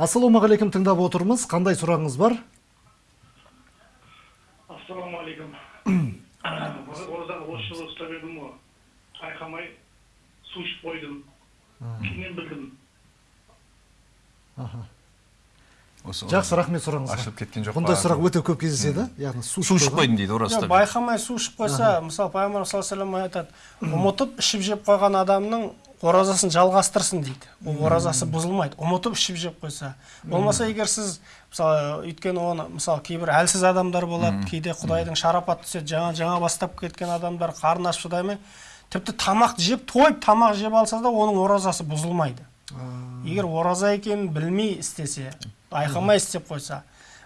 ассалаумағалейкум тыңдап отырмыз. Қандай сұрағыңыз бар? Ассалаумағалейкум. Оразаны осы жылы ұстап едім ғой. Байқамай су ішіп қойдым. Кейіннен білдім? Аха. Жақсы рахмет сұрағыңызға. ашылып кеткен жоқ бұндай сұрақ өте көп кездеседі яғни су су ішіп қойдым дейді ораза байқамай су ішіп қойса мысалы пайғамбар саллаллаху алейхи айтады ұмытып ішіп жеп қойған адамның оразасын жалғастырсын дейді. Ол оразасы бұзылмайды. Ұмытып ішіп жеп қойса. Болмаса егер сіз мысалы өйткені оны мысалы кейбір әлсіз адамдар болады. Кейде құдайдың шарапаты түседі. Жаңа жаңа бастап кеткен адамдар қарны ашып шыдай алмай тіпті тамақ жеп тойып тамақ жеп алса да оның оразасы бұзылмайды. Егер ораза екенін білмей істесе байқамай істеп қойса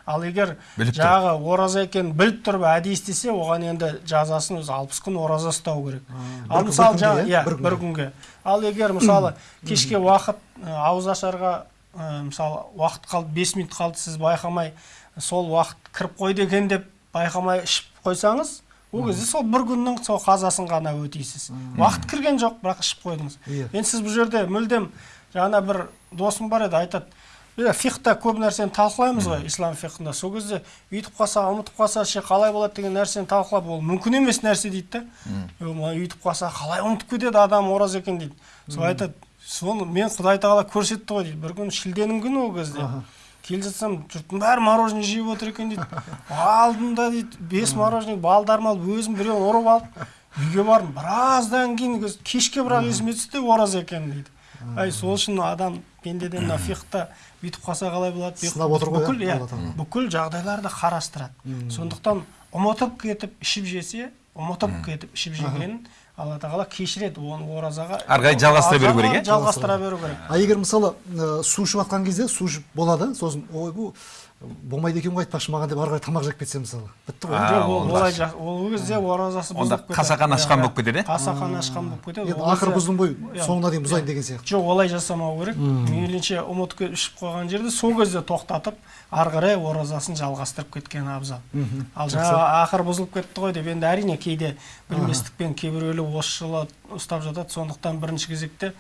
ал егер жаңағы ораза екенін біліп тұрып әдейі істесе оған енді жазасын өзі алпыс күн ораза ұстау керек. Ал мысалы жаңа иә? иә Бір күнге. ал егер мысалы кешке уақыт ауыз ашарға мысалы уақыт қалды бес минут қалды сіз байқамай сол уақыт кіріп қойды екен деп байқамай ішіп қойсаңыз ол кезде сол бір күннің сол қазасын ғана өтейсіз. Уақыт кірген жоқ бірақ ішіп қойдыңыз. Иә. енді сіз бұл жерде мүлдем жаңа бір досым бар еді айтады иә фихта көп нәрсені талқылаймыз ғой ислам фихында сол кезде өйтіп қалса ұмытып қалса ше қалай болады деген нәрсені талқылап ол мүмкін емес нәрсе дейді да. «Е, мына өйтіп қалса қалай ұмытып кетеді адам ораза екен дейді. Сол айтады соны мен құдай тағала көрсетті ғой дейді. Бір күні шілденің күні ол кезде. Келе жатсам жұрттың бәрі мороженое жеп отыр екен дейді. Алдым да дейді бес мороженое балдарым алып өзім біреуін ұрып алып үйге бардым. Біраздан кейін кешке бірақ есіме түсті ораза екен дейді. Ай сол үшін адам пендеден мына фихта бүйтіп қалса қалай болады? Сынап отыр ғой, бүкіл иә, иә бүкіл жағдайларды қарастырады. Сондықтан ұмытып кетіп ішіп жесе ұмытып кетіп ішіп жегенін алла тағала кешіреді. Оны оразаға Ары қарай жалғастыра беру керек, иә? жалғастыра. беру керек. А егер мысалы су ішіп жатқан кезде су ішіп болады сосын ойбу болмайды екен ғой айтпақшы маған деп ары қарай тамақ жеп кетсе мысалы. Бітті ғой. Олай ол кезде оразасы Онда кетеді қасақан ашқан болып кетеді, иә? қасақан ашқан болып кетеді. Енді ақыры бұздым ғой Иә. соңына дейін бұзайын деген сияқты. Жоқ олай жасамау керек. Мейлінше ұмытып ішіп қойған жерде сол кезде тоқтатып ары қарай оразасын жалғастырып кеткен абзал. Ал жаңағы ақыры бұзылып кетті ғой деп енді әрине кейде білместікпен кейбіреулер осы жылы ұстап жатады сондықтан бірінші кезекте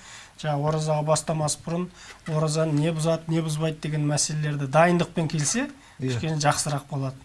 жаңағы оразаға бастамас бұрын оразаны не бұзады не бұзбайды деген мәселелерді дайындықпен келсе Иә. кішкене жақсырақ болады